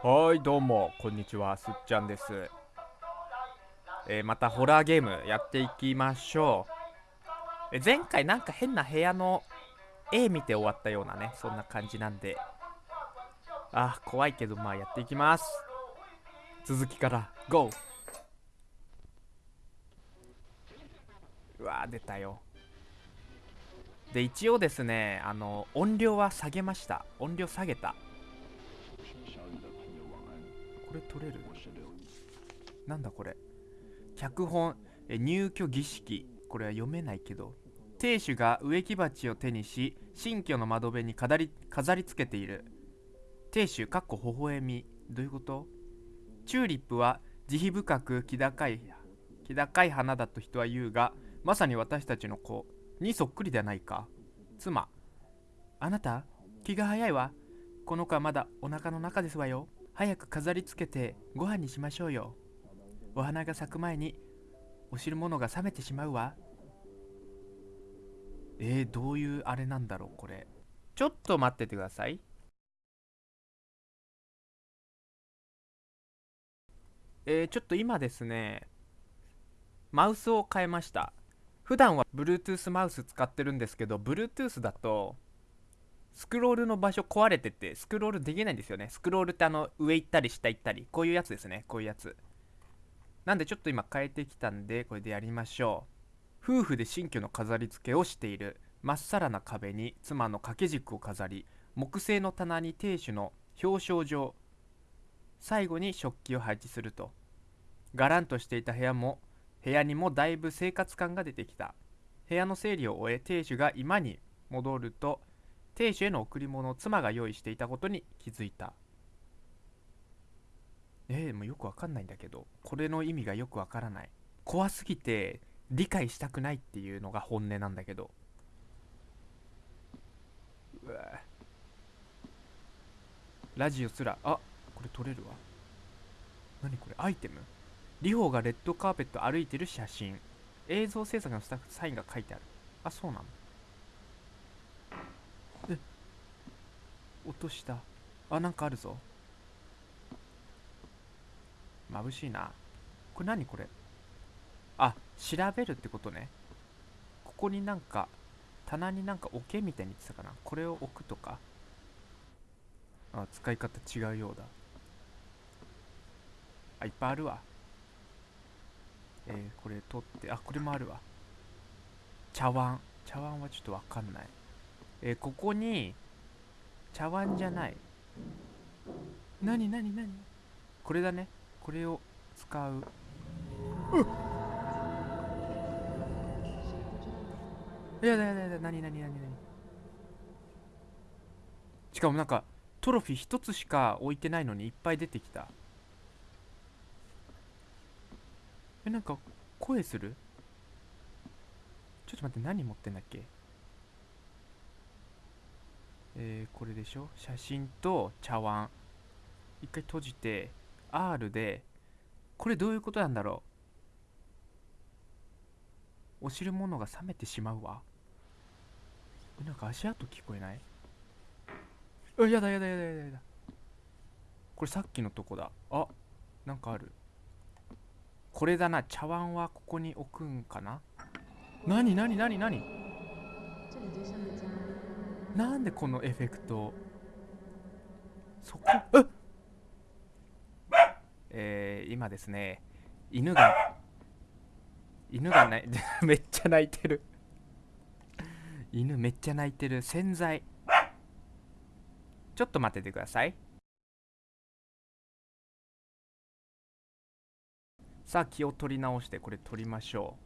はいどうもこんにちはすっちゃんです、えーまたホラーゲームやっていきましょう、え前回なんか変な部屋の絵見て終わったようなねそんな感じなんで。あー怖いけどまあやっていきます。続きから GO! うわー出たよ。で一応ですねあの音量は下げました。音量下げた。これ取れる？なんだこれ？脚本え入居儀式。これは読めないけど。亭主が植木鉢を手にし新居の窓辺に飾り飾り付けている。亭主かっこ微笑み。どういうこと？チューリップは慈悲深く気高い気高い花だと人は言うがまさに私たちの子にそっくりではないか。妻。あなた気が早いわ。この子はまだお腹の中ですわよ。早く飾り付けてご飯にしましょうよ。お花が咲く前にお汁物が冷めてしまうわ。えー、どういうあれなんだろうこれ。ちょっと待っててください。えー、ちょっと今ですねマウスを変えました。普段は Bluetooth マウス使ってるんですけど Bluetooth だとスクロールの場所壊れててスクロールできないんですよね。スクロールってあの上行ったり下行ったり。こういうやつですね。こういうやつ。なんでちょっと今変えてきたんでこれでやりましょう。夫婦で新居の飾り付けをしている。まっさらな壁に妻の掛け軸を飾り木製の棚に亭主の表彰状。最後に食器を配置すると。がらんとしていた部屋も部屋にもだいぶ生活感が出てきた。部屋の整理を終え亭主が居間に戻ると亭主への贈り物を妻が用意していたことに気づいた。えー、もうよくわかんないんだけどこれの意味がよくわからない。怖すぎて理解したくないっていうのが本音なんだけど。うわ。ラジオすらあこれ撮れるわ。何これ？アイテム？リホがレッドカーペット歩いてる写真。映像制作のスタッフサインが書いてある。あそうなの落とした。あなんかあるぞ。眩しいな。これ何これ？あ調べるってことね。ここになんか棚になんか置けみたいに言ってたかな。これを置くとか。あ使い方違うようだ。あいっぱいあるわ。えー、これ取って。あこれもあるわ。茶碗。茶碗はちょっとわかんない。えー、ここに茶碗じゃない。なになになにこれだね。これを使う。うやだやだやだ。なになになになにしかもなんかトロフィー一つしか置いてないのにいっぱい出てきた。えなんか声する？ちょっと待って何持ってんだっけ？えー、これでしょ？写真と茶碗。一回閉じて R でこれどういうことなんだろう？お汁物が冷めてしまうわ。なんか足跡聞こえない？あやだやだやだやだやだ。これさっきのとこだ。あなんかある。これだな。茶碗はここに置くんかな？なになになんでこのエフェクト？そこえ？えー、今ですね犬が犬がね めっちゃ泣いてる。犬めっちゃ泣いてる。洗剤。ちょっと待っててください。さあ気を取り直してこれ取りましょ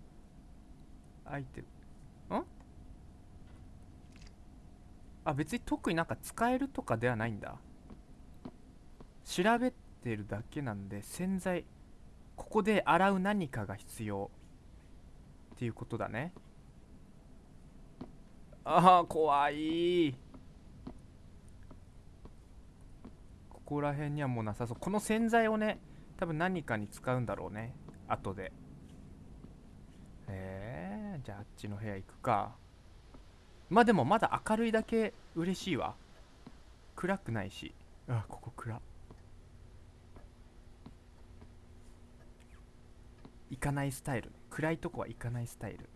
う。アイテムんあ別に特になんか使えるとかではないんだ。調べてるだけなんで洗剤ここで洗う何かが必要。っていうことだね。ああ怖い。ここら辺にはもうなさそう。この洗剤をね多分何かに使うんだろうね。後で。えー、じゃああっちの部屋行くか。まあでもまだ明るいだけ嬉しいわ。暗くないし。あここ暗。行かないスタイル。暗いとこは行かないスタイル。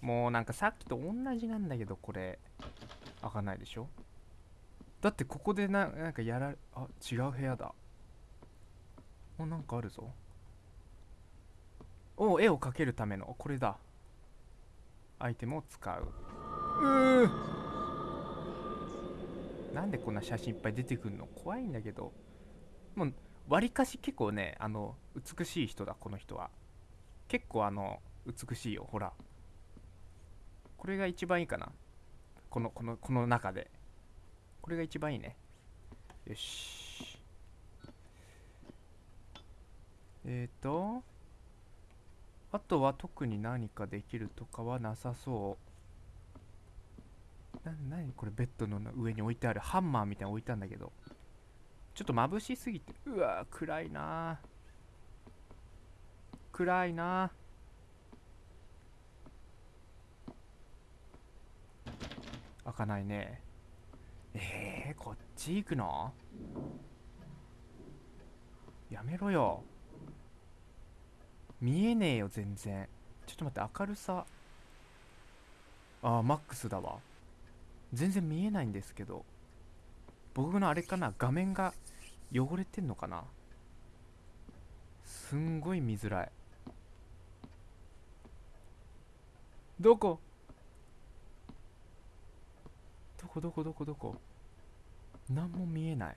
もうなんかさっきと同じなんだけどこれ。開かないでしょ。だってここでななんかやらあ違う部屋だ。おなんかあるぞ。お絵を描けるための。これだ。アイテムを使う。うー。なんでこんな写真いっぱい出てくるの？怖いんだけど。もうわりかし結構ねあの美しい人だこの人は。結構あの美しいよほら。これが一番いいかな。このこのこの中で。これが一番いいね。よし。えっ、ー、とあとは特に何かできるとかはなさそう。な何これベッドの上に置いてある？ハンマーみたいなの置いたんだけど。ちょっと眩しすぎて。うわ暗いな。暗いな。開かないね。えー、こっち行くの？やめろよ。見えねえよ全然。ちょっと待って明るさ。あーマックスだわ。全然見えないんですけど。僕のあれかな画面が汚れてんのかな。すんごい見づらい。どこ？どこどこどこどこ？何も見えない。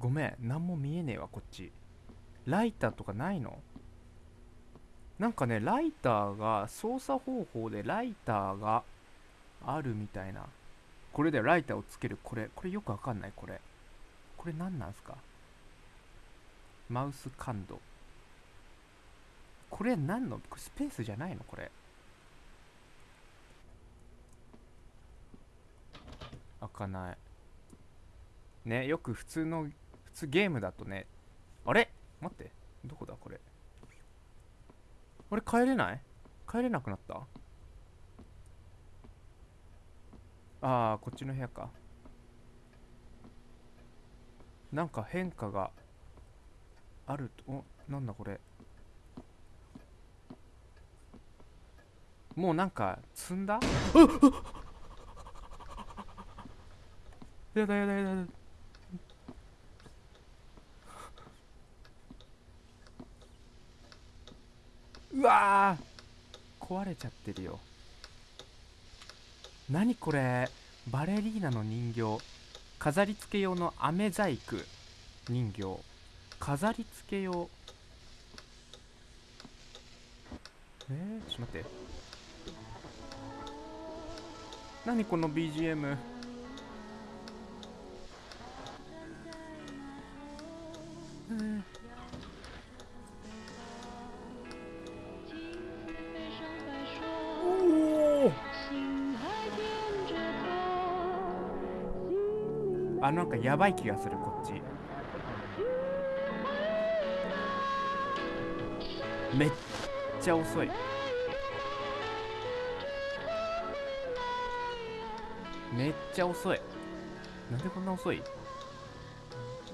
ごめん何も見えねえわこっち。ライターとかないの？なんかねライターが操作方法でライターがあるみたいな。これでライターをつけるこれ。これよくわかんないこれ。これ何なんすか？マウス感度。これ何の？これスペースじゃないの？これ。開かない。ねよく普通の普通ゲームだとねあれ？待ってどこだこれ？あれ帰れない？帰れなくなった？ああこっちの部屋か。なんか変化があるとおなんだこれ？もうなんか積んだ？やだやだやだやだ。うわ壊れちゃってるよ。何これ。バレリーナの人形。飾り付け用の飴細工人形。飾り付け用。えー、ちょっと待って。何この BGM かやばい気がするこっち。めっちゃ遅い。めっちゃ遅い。なんでこんな遅い？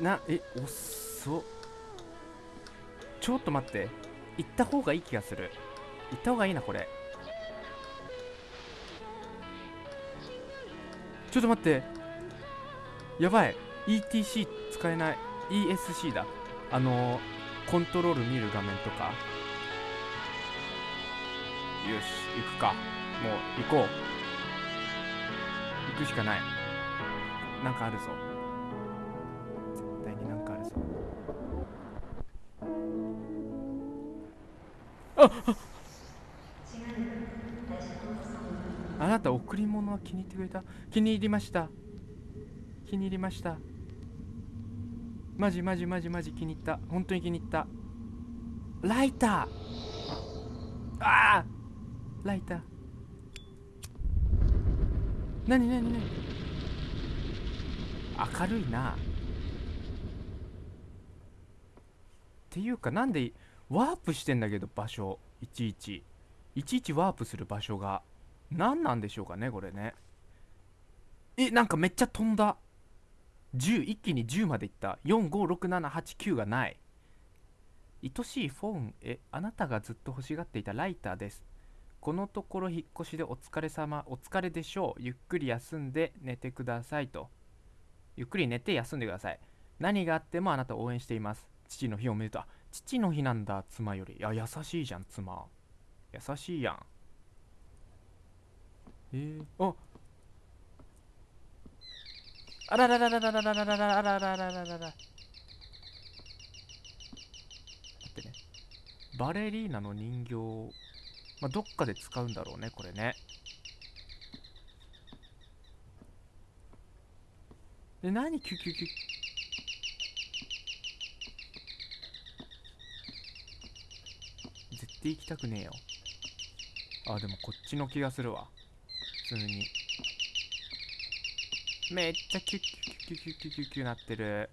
なえ遅っ。ちょっと待って。行った方がいい気がする。行った方がいいなこれ。ちょっと待って。やばい。ETC 使えない。ESC だ。あのー、コントロール見る画面とか。よし行くか。もう行こう。行くしかない。なんかあるぞ。絶対になんかあるぞ。あっ。あなた贈り物は気に入ってくれた？気に入りました。気に入りました。マジマジマジマジ気に入った。本当に気に入った。ライター。ああライター。なになになに明るいな。っていうかなんでワープしてんだけど場所。いちいち。いちいちワープする場所が。何なんでしょうかねこれね。えなんかめっちゃ飛んだ。10一気に10までいった。456789がない。愛しいフォンへあなたがずっと欲しがっていたライターです。このところ引っ越しでお疲れ様お疲れでしょう。ゆっくり休んで寝てくださいと。ゆっくり寝て休んでください。何があってもあなたを応援しています。父の日おめでとう父の日なんだ妻より。いや優しいじゃん妻。優しいやん。えー、ああらららららららららららららららってねバレリーナの人形まあどっかで使うんだろうねこれねで何キュキュキュ絶対行きたくねえよあでもこっちの気がするわ普通にめっちゃキュッキュッキュッキュッキュッキュッキュなってる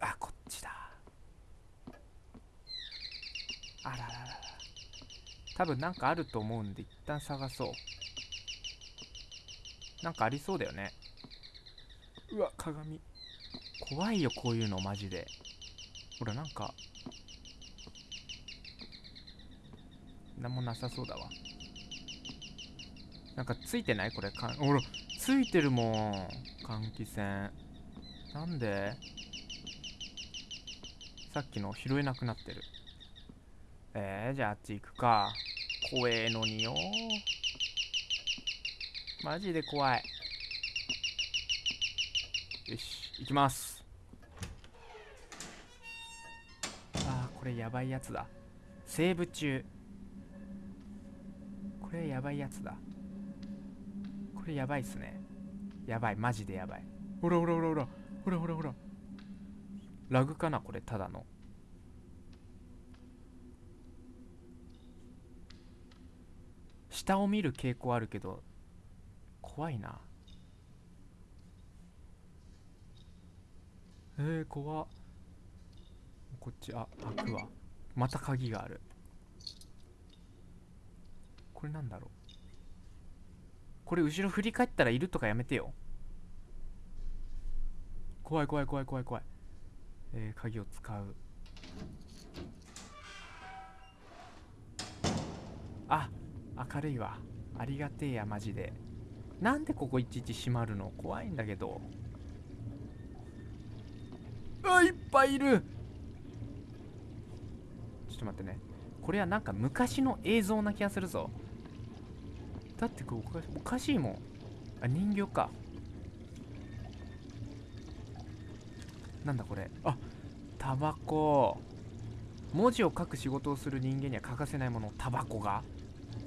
あこっちだあらららら多分なんかあると思うんで一旦探そうなんかありそうだよねうわ鏡怖いよこういうのマジでほらなんかなんもなさそうだわなんかついてないこれかほらついてるもん換気扇。なんで？さっきの拾えなくなってる。えー、じゃああっち行くか。怖えのによ。マジで怖い。よし行きます。あーこれやばいやつだ。セーブ中。これやばいやつだ。これやばいっすね。やばいマジでやばい。ほらほらほらほら。ほらほらほら。ラグかなこれただの。下を見る傾向あるけど怖いな。えー、怖っ。こっちあ開くわ。また鍵がある。これなんだろうこれ後ろ振り返ったらいるとかやめてよ。怖い怖い怖い怖い怖い。えー、鍵を使う。あ明るいわ。ありがてえやマジで。なんでここいちいち閉まるの？怖いんだけど。あいっぱいいる。ちょっと待ってね。これはなんか昔の映像な気がするぞ。だってこれおかしおかしいもん。あ人形か。なんだこれ。あタバコ。文字を書く仕事をする人間には欠かせないもの。タバコが。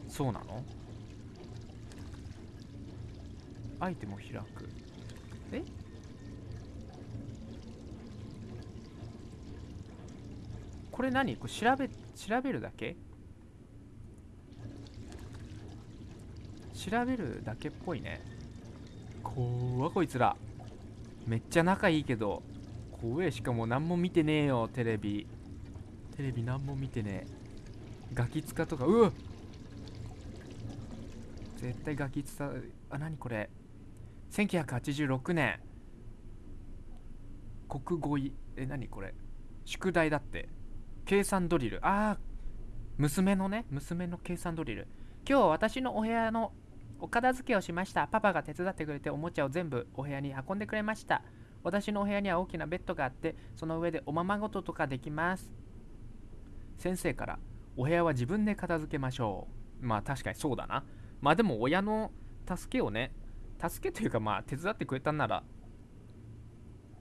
そうなの？アイテムを開く。え？これ何？これ調べ調べるだけ？調べるだけっぽいね。怖こいつら。めっちゃ仲いいけど怖えしかも何も見てねえよテレビ。テレビ何も見てねえ。ガキ使とかうわ絶対ガキ使あ何これ。1986年。国語いえ何これ。宿題だって。計算ドリル。ああ娘のね娘の計算ドリル。今日私のお部屋のお片付けをしました。パパが手伝ってくれておもちゃを全部お部屋に運んでくれました。私のお部屋には大きなベッドがあってその上でおままごととかできます。先生からお部屋は自分で片付けましょうまあ確かにそうだな。まあでも親の助けをね助けというかまあ手伝ってくれたんなら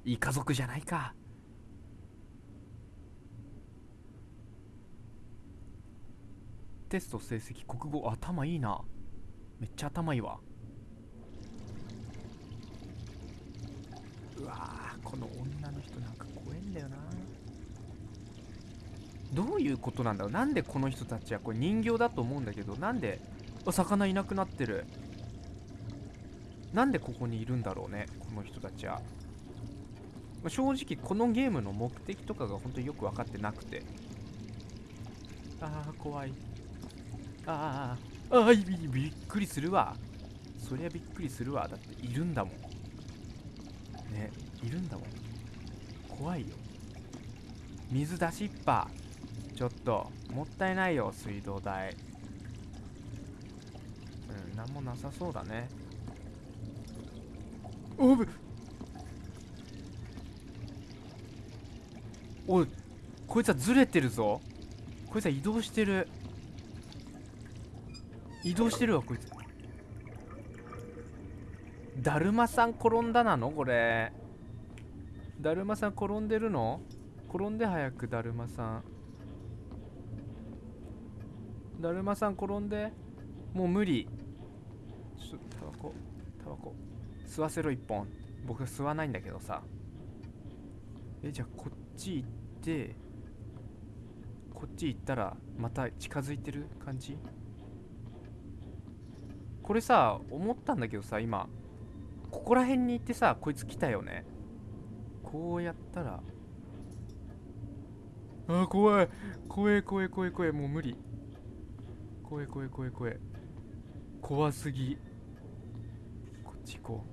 いい家族じゃないか。テスト成績国語頭いいな。めっちゃ頭いいわ。うわこの女の人なんか怖えんだよな。どういうことなんだろう？なんでこの人たちはこれ人形だと思うんだけどなんであ魚いなくなってる。なんでここにいるんだろうねこの人たちは。正直このゲームの目的とかが本当によく分かってなくて。ああ怖い。ああああびびっくりするわ。そりゃびっくりするわ。だっているんだもん。ねいるんだもん。怖いよ。水出しっぱ。ちょっともったいないよ水道代。うん何もなさそうだね。おぶ。おいこいつはずれてるぞ。こいつは移動してる。移動してるわこいつ。だるまさん転んだなの？これ。だるまさん転んでるの？転んで早くだるまさん。だるまさん転んで。もう無理。ちょっとタバコ。タバコ。吸わせろ一本。僕吸わないんだけどさ。えじゃあこっち行って。こっち行ったらまた近づいてる感じ？これさ思ったんだけどさ今ここら辺に行ってさこいつ来たよね。こうやったらあー怖い。怖い怖い怖い怖い。もう無理。怖い怖い怖い怖い。怖すぎ。こっち行こ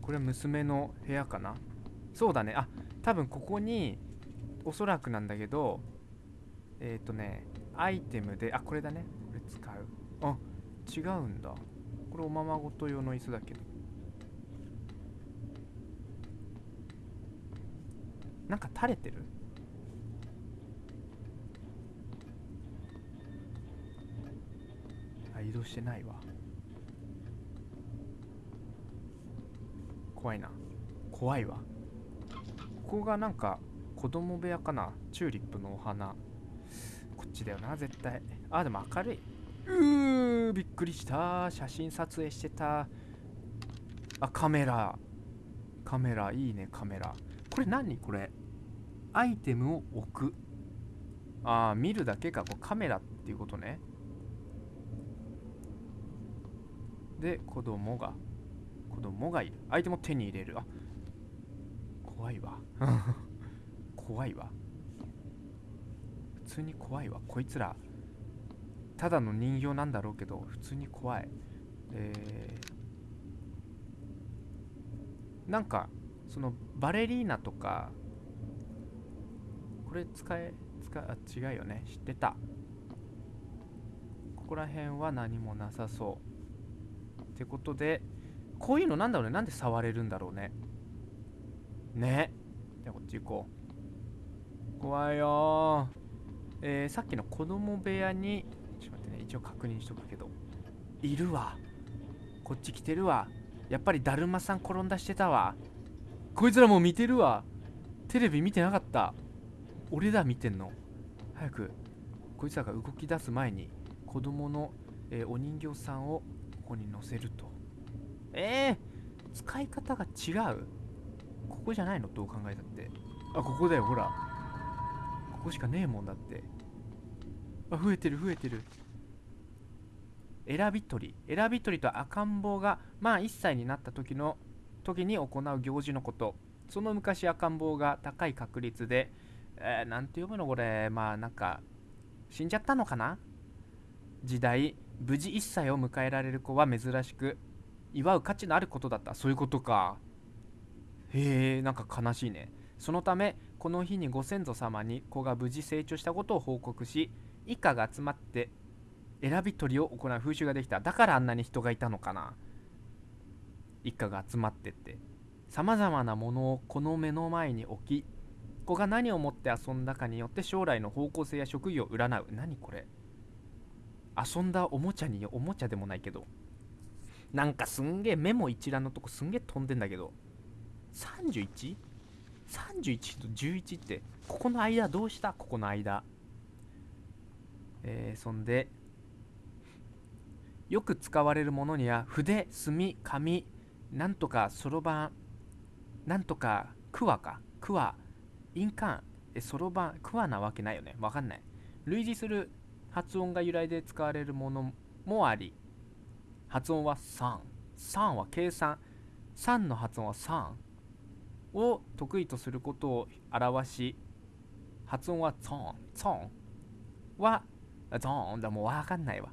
う。これは娘の部屋かな。そうだね。あ多分ここにおそらくなんだけどえっ、ー、とねアイテムであこれだね。これ使う。あ違うんだ。これおままごと用の椅子だけど。なんか垂れてる？あ移動してないわ。怖いな。怖いわ。ここがなんか子供部屋かな？チューリップのお花。こっちだよな絶対。あでも明るい。うーびっくりした。写真撮影してた。あカメラ。カメラ。いいねカメラ。これ何？これ。アイテムを置く。ああ見るだけか。これカメラっていうことね。で子供が。子供がいる。アイテムを手に入れる。あ怖いわ。怖いわ。普通に怖いわ。こいつらただの人形なんだろうけど普通に怖い。えー、なんかそのバレリーナとかこれ使え使あ違うよね。知ってた。ここら辺は何もなさそう。ってことでこういうのなんだろうね。なんで触れるんだろうね。ね。じゃあこっち行こう。怖いよえー、さっきの子供部屋に一応確認しとくけど。いるわ。こっち来てるわ。やっぱりだるまさん転んだしてたわ。こいつらもう見てるわ。テレビ見てなかった。俺だ見てんの。早くこいつらが動き出す前に子供の、えー、お人形さんをここに乗せると。えー、使い方が違う。ここじゃないの？どう考えたって。あここだよほら。ここしかねえもんだって。あ増えてる増えてる。選び取り選び取りと赤ん坊がまあ1歳になった時の時に行う行事のこと。その昔赤ん坊が高い確率でえー、て読むのこれ。まあなんか死んじゃったのかな？時代無事1歳を迎えられる子は珍しく祝う価値のあることだった。そういうことか。へえんか悲しいね。そのためこの日にご先祖様に子が無事成長したことを報告し一家が集まって選び取りを行う風習ができた。だからあんなに人がいたのかな。一家が集まってって。さまざまなものをこの目の前に置き子が何を持って遊んだかによって将来の方向性や職業を占う。何これ。遊んだおもちゃにおもちゃでもないけど。なんかすんげえメモ一覧のとこすんげえ飛んでんだけど。31?31 と11ってここの間どうした？ここの間。えー、そんでよく使われるものには筆墨紙なんとかそろばんなんとかクワかクワ印鑑えそろばんクワなわけないよね。わかんない。類似する発音が由来で使われるものもあり発音は3 3は計算。3の発音は3を得意とすることを表し発音はツォンツン。はゾーンだ。もうわかんないわ。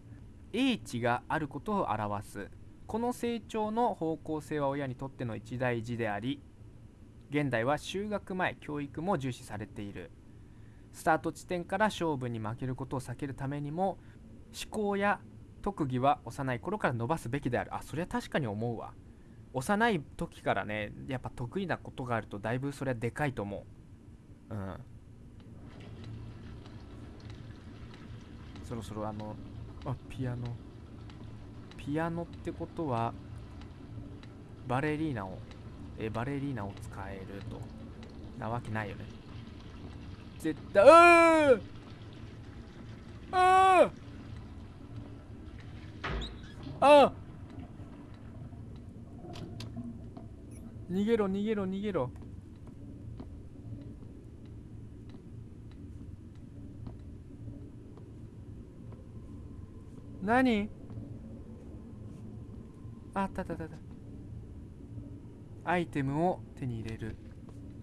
英知があることを表す。この成長の方向性は親にとっての一大事であり現代は就学前教育も重視されている。スタート地点から勝負に負けることを避けるためにも思考や特技は幼い頃から伸ばすべきである。あそれは確かに思うわ。幼い時からねやっぱ得意なことがあるとだいぶそれはでかいと思う。うん。そろそろあのあピアノ。ピアノってことはバレリーナをえバレリーナを使えると。なわけないよね。絶対ああああ逃げろ逃げろ逃げろ。何？ああったあったあった。アイテムを手に入れる。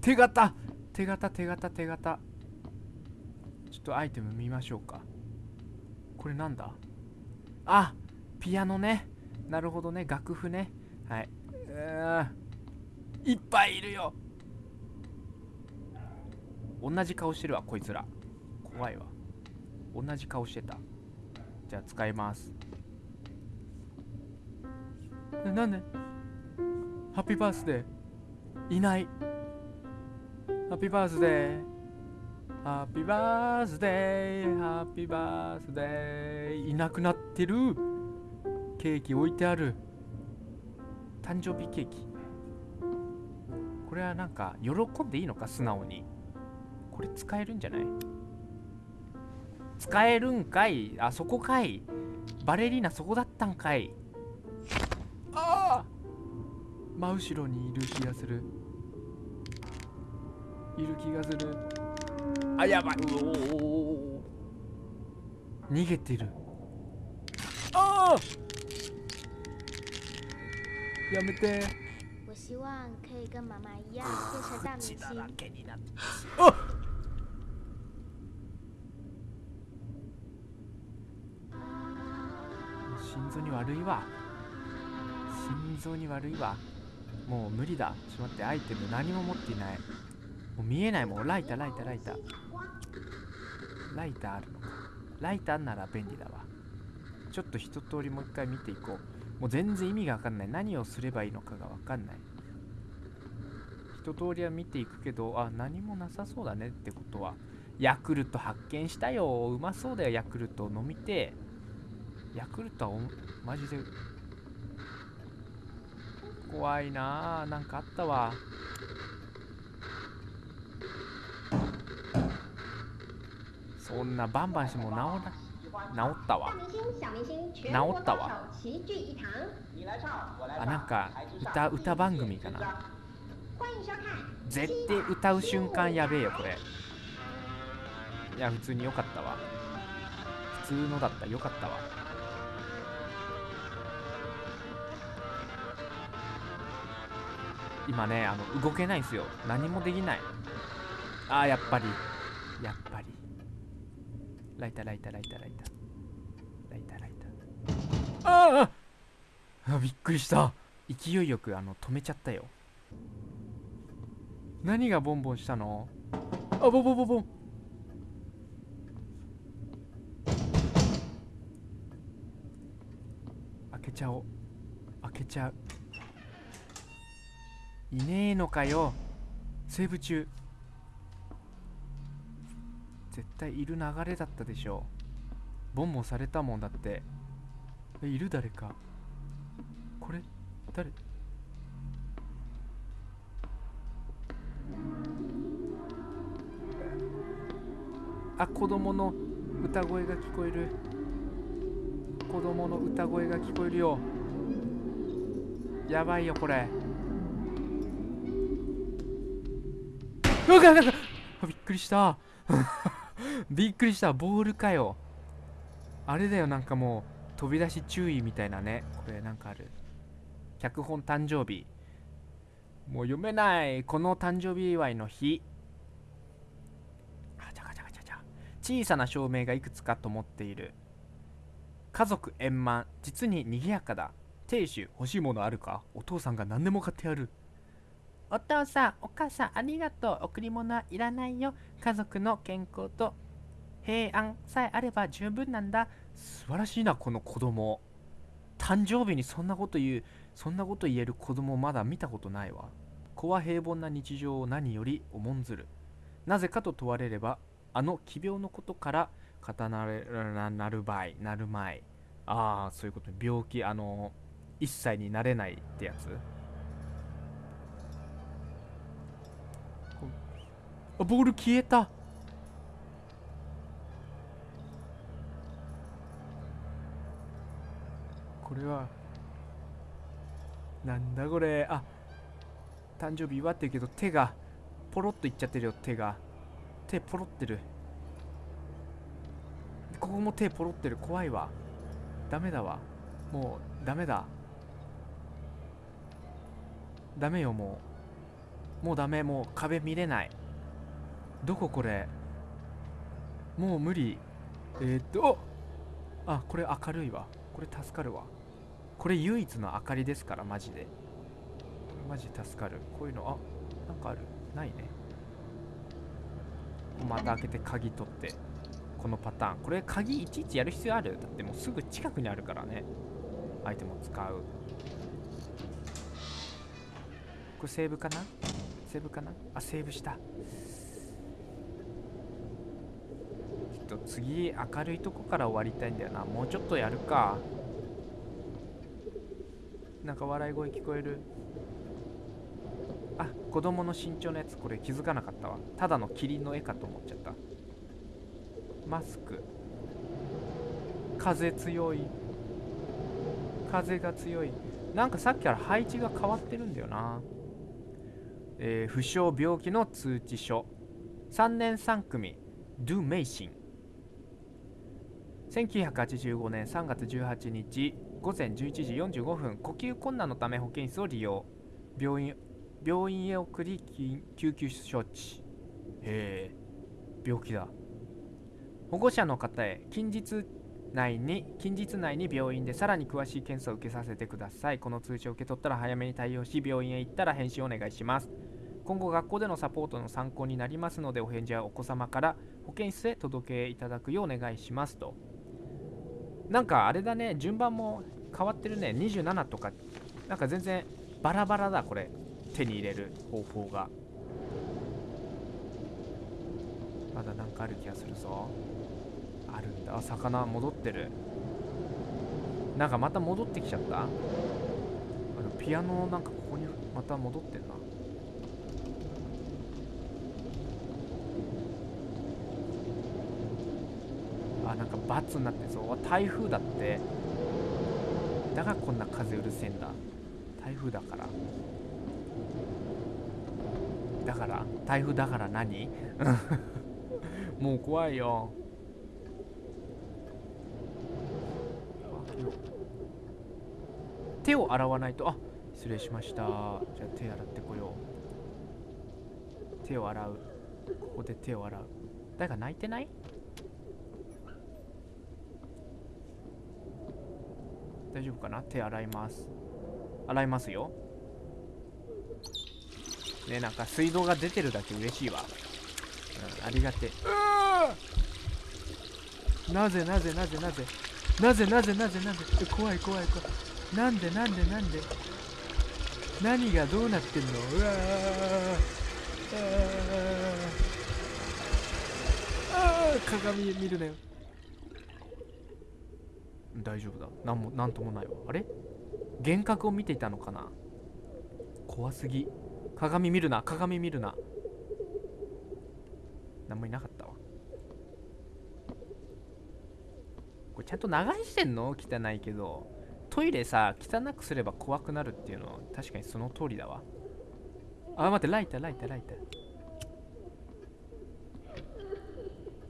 手形！手形手形手形。ちょっとアイテム見ましょうか。これなんだ？あピアノね。なるほどね。楽譜ね。はい。うーいっぱいいるよ。同じ顔してるわこいつら。怖いわ。同じ顔してた。じゃあ使います。えなんで？ハッピーバースデーいない。ハッピーバースデーハッピーバースデーハッピーバースデーいなくなってる。ケーキ置いてある。誕生日ケーキ。これはなんか喜んでいいのか？素直に。これ使えるんじゃない？使えるんかい？あそこかい。バレリーナそこだったんかい。ああ真後ろにいる気がする。いる気がする。あやばい。うおお逃げてる。ああやめて。我希望可以跟妈妈一样变成大明血だら星。心臓に悪いわ。心臓に悪いわ。もう無理だ。ちょっと待って。アイテム何も持っていない。もう見えないもん。ライターライターライター。ライターあるのか。ライターなら便利だわ。ちょっと一通りもう一回見ていこう。もう全然意味が分かんない。何をすればいいのかが分かんない。一通りは見ていくけどあ何もなさそうだねってことはヤクルト発見したよ。うまそうだよ。ヤクルト飲みてえ。ヤクルトはマジで。怖いなあなんかあったわ。そんなバンバンしても治ら治ったわ。治ったわ。あなんか歌歌番組かな。絶対歌う瞬間やべえよこれ。いや普通に良かったわ。普通のだった良かったわ。今ねあの動けないんですよ。何もできない。あーやっぱり。やっぱり。ライターライターライターライター。ライターライター。あーあびっくりした。勢いよくあの止めちゃったよ。何がボンボンしたの？あボンボンボンボン。開けちゃおう。開けちゃう。いねえのかよ。セーブ中。絶対いる流れだったでしょボンボンされたもんだって。いる誰か。これ誰？あ子供の歌声が聞こえる。子供の歌声が聞こえるよ。やばいよこれ。うわっびっくりした。びっくりした。ボールかよ。あれだよ。なんかもう飛び出し注意みたいなね。これなんかある。脚本誕生日。もう読めない。この誕生日祝いの日。あちゃかちゃかちゃちゃ。小さな照明がいくつかと思っている。家族円満。実に賑やかだ。亭主欲しいものあるか？お父さんが何でも買ってやる。お父さんお母さんありがとう。贈り物はいらないよ。家族の健康と平安さえあれば十分なんだ。素晴らしいなこの子供。誕生日にそんなこと言うそんなこと言える子供まだ見たことないわ。子は平凡な日常を何より重んずる。なぜかと問われればあの奇病のことから語なれなる場合なるまいああそういうこと。病気あの一切になれないってやつこああボール消えた。これはなんだこれ。あ誕生日祝ってるけど手がポロッといっちゃってるよ手が。手ポロってる。ここも手ポロってる。怖いわ。ダメだわ。もうダメだ。ダメよもう。もうダメ。もう壁見れない。どここれ？もう無理。えー、っとあこれ明るいわ。これ助かるわ。これ唯一の明かりですからマジで。マジ助かる。こういうのあなんかある。ないね。また開けて鍵取ってこのパターン。これ鍵いちいちやる必要ある？だってもうすぐ近くにあるからね。アイテムを使う。これセーブかな？セーブかな？あセーブしたちょっと次明るいとこから終わりたいんだよな。もうちょっとやるか。なんか笑い声聞こえる？あ子供の身長のやつ。これ気づかなかったわ。ただのキリンの絵かと思っちゃった。マスク。風強い。風が強い。なんかさっきから配置が変わってるんだよな。えー、負傷病気の通知書。3年3組。ドゥ・メイシン1985年3月18日午前11時45分呼吸困難のため保健室を利用。病院病院へ送り救急処置。へえ病気だ。保護者の方へ近日内に近日内に病院でさらに詳しい検査を受けさせてください。この通知を受け取ったら早めに対応し病院へ行ったら返信お願いします。今後学校でのサポートの参考になりますのでお返事はお子様から保健室へ届けいただくようお願いしますと。なんかあれだね順番も変わってるね。27とか。なんか全然バラバラだこれ。手に入れる方法が。まだなんかある気がするぞ。あるんだ。あ魚戻ってる。なんかまた戻ってきちゃった。あのピアノなんかここにまた戻ってんなあなんか罰になってそう台風だって。だからこんな風うるせえんだ。台風だから。だから台風だから何？もう怖いよ。手を洗わないと。あ失礼しました。じゃあ手洗ってこよう。手を洗う。ここで手を洗う。誰か泣いてない？大丈夫かな？手洗います。洗いますよ。ねなんか水道が出てるだけ嬉しいわ、うん、ありがてなぜなぜなぜなぜ？なぜなぜなぜなぜ？怖い怖い怖い。なんでなんでなんで？何がどうなってんの？うわああ鏡見るなよ大丈夫だ。なんもなんともないわ。あれ？幻覚を見ていたのかな？怖すぎ。鏡見るな。鏡見るな。何もいなかったわ。これちゃんと流してんの？汚いけど。トイレさ汚くすれば怖くなるっていうのは確かにその通りだわ。あ待ってライターライターライター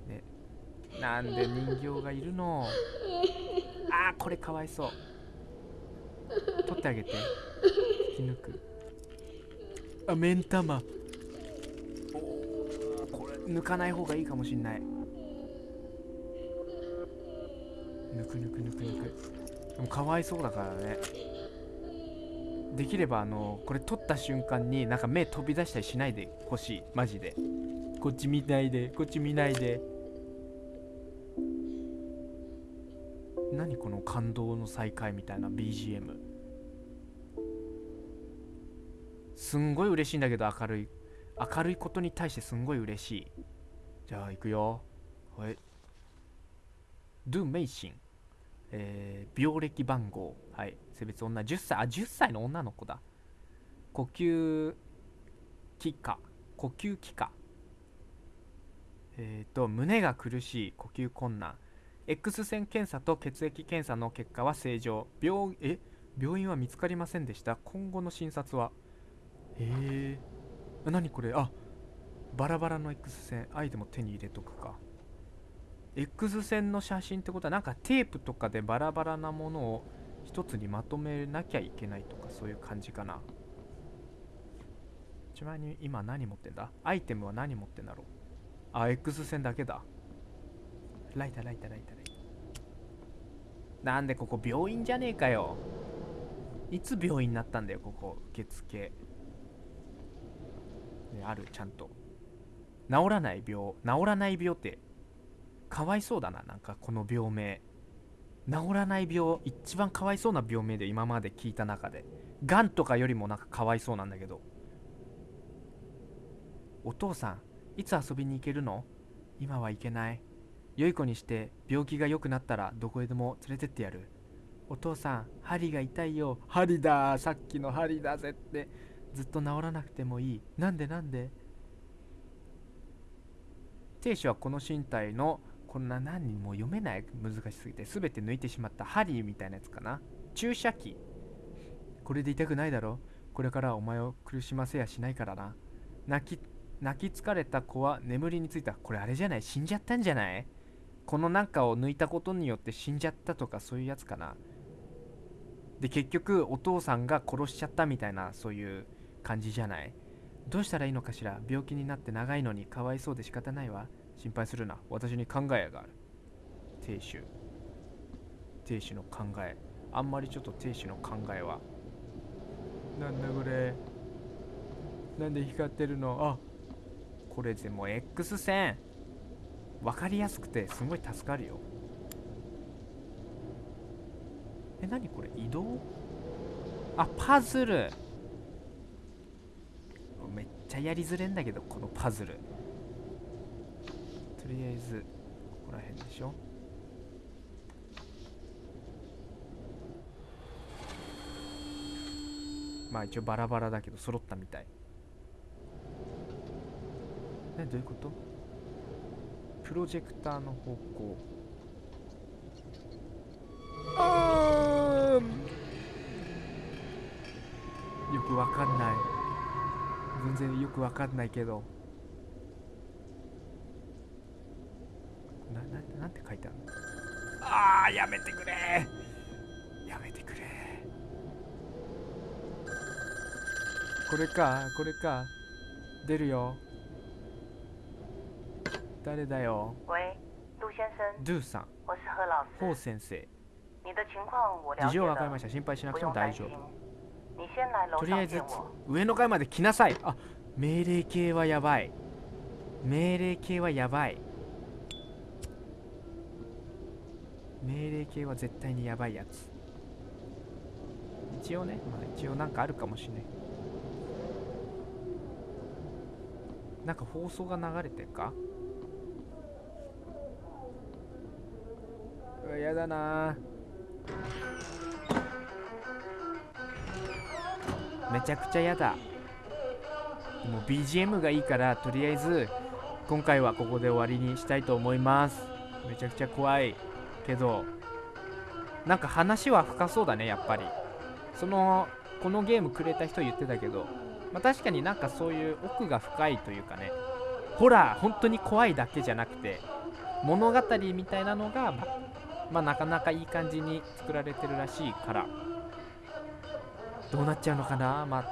ねなんで人形がいるの？あーこれかわいそう。取ってあげて。引き抜く。あ目ん玉。おーこれ抜かない方がいいかもしんない。抜く抜く抜く抜く。でもかわいそうだからね。できればあのこれ撮った瞬間になんか目飛び出したりしないでほしい。マジで。こっち見ないで。こっち見ないで。何この感動の再会みたいな BGM すんごい嬉しいんだけど明るい。明るいことに対してすんごい嬉しい。じゃあ行くよ。はい。ドゥ・メイシン。えー病歴番号。はい。性別女。10歳あ10歳の女の子だ。呼吸器科。呼吸器科。えっ、と胸が苦しい。呼吸困難。X 線検査と血液検査の結果は正常。病え？病院は見つかりませんでした。今後の診察は？へえ。何これ？あバラバラの X 線。アイテムを手に入れとくか。X 線の写真ってことはなんかテープとかでバラバラなものを一つにまとめなきゃいけないとかそういう感じかな。ちなみに今何持ってんだ？アイテムは何持ってんだろう？あ X 線だけだ。ライターライターライターライター。なんでここ病院じゃねえかよ。いつ病院になったんだよここ。受付。あるちゃんと。治らない病治らない病って。かわいそうだななんかこの病名。治らない病一番かわいそうな病名で今まで聞いた中で。がんとかよりもなんかかわいそうなんだけど。お父さんいつ遊びに行けるの？今は行けない。良い子にして病気が良くなったらどこへでも連れてってやる。お父さん針が痛いよ。針ださっきの針だぜって。ずっと治らなくてもいい。なんでなんで？亭主はこの身体のこんな何人も読めない難しすぎて全て抜いてしまった針みたいなやつかな。注射器。これで痛くないだろ？これからはお前を苦しませやしないからな。泣き泣き疲れた子は眠りについた。これあれじゃない？死んじゃったんじゃない？このなんかを抜いたことによって死んじゃったとかそういうやつかな。で結局お父さんが殺しちゃったみたいなそういう感じじゃない？どうしたらいいのかしら？病気になって長いのにかわいそうで仕方ないわ。心配するな。私に考えがある。亭主。亭主の考え。あんまりちょっと亭主の考えは。なんだこれ？なんで光ってるの？あこれでも X 線。分かりやすくてすごい助かるよ。え何これ？移動？あパズル。めっちゃやりづれんだけどこのパズル。とりあえずここら辺でしょ。まあ一応バラバラだけど揃ったみたい。えどういうこと？プロジェクターの方向。あー。よくわかんない。全然よくわかんないけど。なななんて書いてあるの？あーやめてくれ。やめてくれ。これかこれか。出るよ誰だよ？喂，杜先生，ドゥさん。我是何老ホウ师。先生。你的情况我了事解了，情わかりました。心配しなくても大丈夫。你先来楼とりあえず。上の階まで来なさい。あ命令系はやばい。命令系はやばい。命令系は絶対にやばいやつ。一応ね、まあ、一応なんかあるかもしれない。なんか放送が流れてるか？うわやだな。めちゃくちゃやだ。もう BGM がいいからとりあえず今回はここで終わりにしたいと思います。めちゃくちゃ怖い。けどなんか話は深そうだねやっぱり。そのこのゲームくれた人言ってたけど、まあ、確かになんかそういう奥が深いというかね。ホラー本当に怖いだけじゃなくて物語みたいなのがままあなかなかいい感じに作られてるらしいからどうなっちゃうのかな。まあ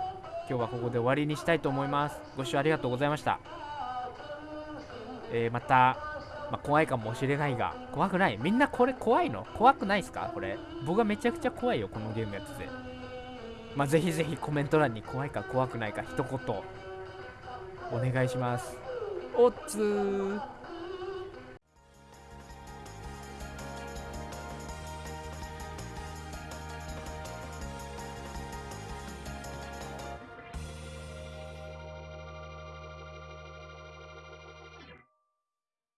今日はここで終わりにしたいと思います。ご視聴ありがとうございました。えーまた、まあ、怖いかもしれないが怖くない？みんなこれ怖いの？怖くないですか？これ。僕はめちゃくちゃ怖いよこのゲームやつで。まあぜひぜひコメント欄に怖いか怖くないか一言お願いします。おっつー。